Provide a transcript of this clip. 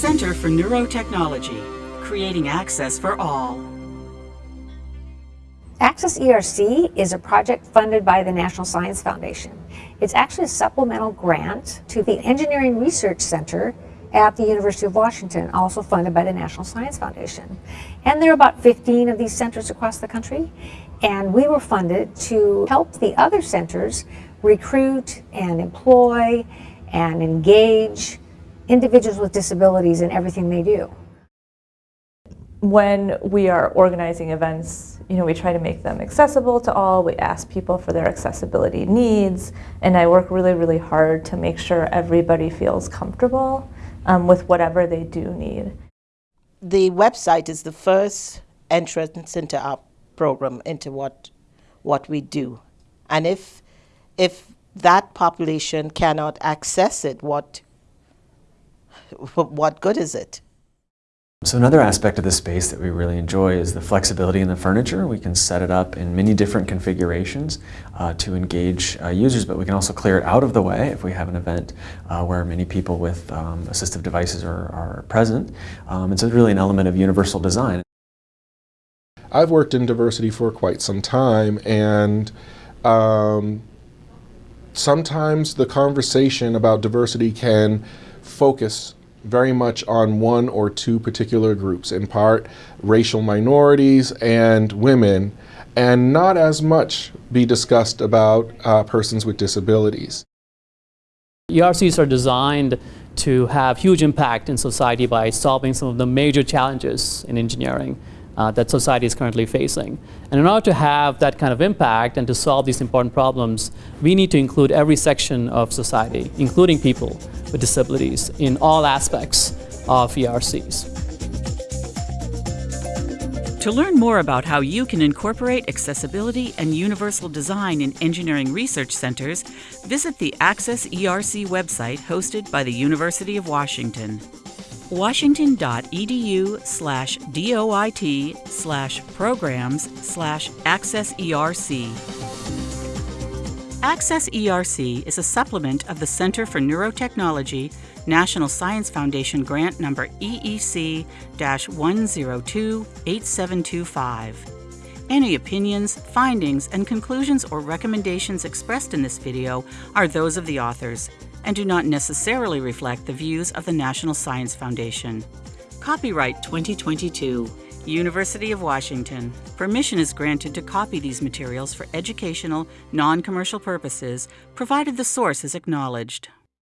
Center for Neurotechnology, creating access for all. Access ERC is a project funded by the National Science Foundation. It's actually a supplemental grant to the Engineering Research Center at the University of Washington, also funded by the National Science Foundation. And there are about 15 of these centers across the country, and we were funded to help the other centers recruit and employ and engage individuals with disabilities in everything they do. When we are organizing events, you know, we try to make them accessible to all. We ask people for their accessibility needs, and I work really, really hard to make sure everybody feels comfortable um, with whatever they do need. The website is the first entrance into our program, into what, what we do. And if, if that population cannot access it, what, what good is it? So another aspect of the space that we really enjoy is the flexibility in the furniture. We can set it up in many different configurations uh, to engage uh, users, but we can also clear it out of the way if we have an event uh, where many people with um, assistive devices are, are present. Um, it's really an element of universal design. I've worked in diversity for quite some time and um, sometimes the conversation about diversity can focus very much on one or two particular groups, in part racial minorities and women, and not as much be discussed about uh, persons with disabilities. ERCs are designed to have huge impact in society by solving some of the major challenges in engineering uh, that society is currently facing. And in order to have that kind of impact and to solve these important problems, we need to include every section of society, including people with disabilities, in all aspects of ERCs. To learn more about how you can incorporate accessibility and universal design in engineering research centers, visit the Access ERC website hosted by the University of Washington washington.edu slash doit slash programs slash access ERC. Access ERC is a supplement of the Center for Neurotechnology National Science Foundation grant number EEC 102 8725. Any opinions, findings, and conclusions or recommendations expressed in this video are those of the authors and do not necessarily reflect the views of the National Science Foundation. Copyright 2022, University of Washington. Permission is granted to copy these materials for educational, non-commercial purposes, provided the source is acknowledged.